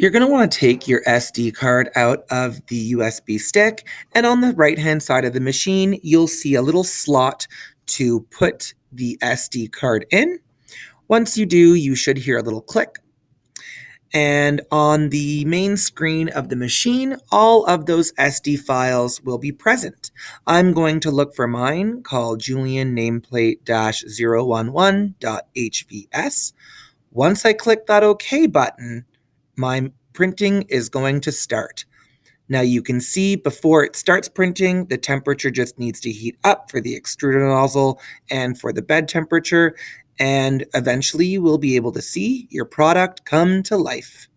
You're going to want to take your SD card out of the USB stick, and on the right-hand side of the machine, you'll see a little slot to put the SD card in. Once you do, you should hear a little click. And on the main screen of the machine, all of those SD files will be present. I'm going to look for mine called Julian nameplate-011.hvs. Once I click that OK button, my printing is going to start. Now you can see before it starts printing, the temperature just needs to heat up for the extruder nozzle and for the bed temperature, and eventually you will be able to see your product come to life.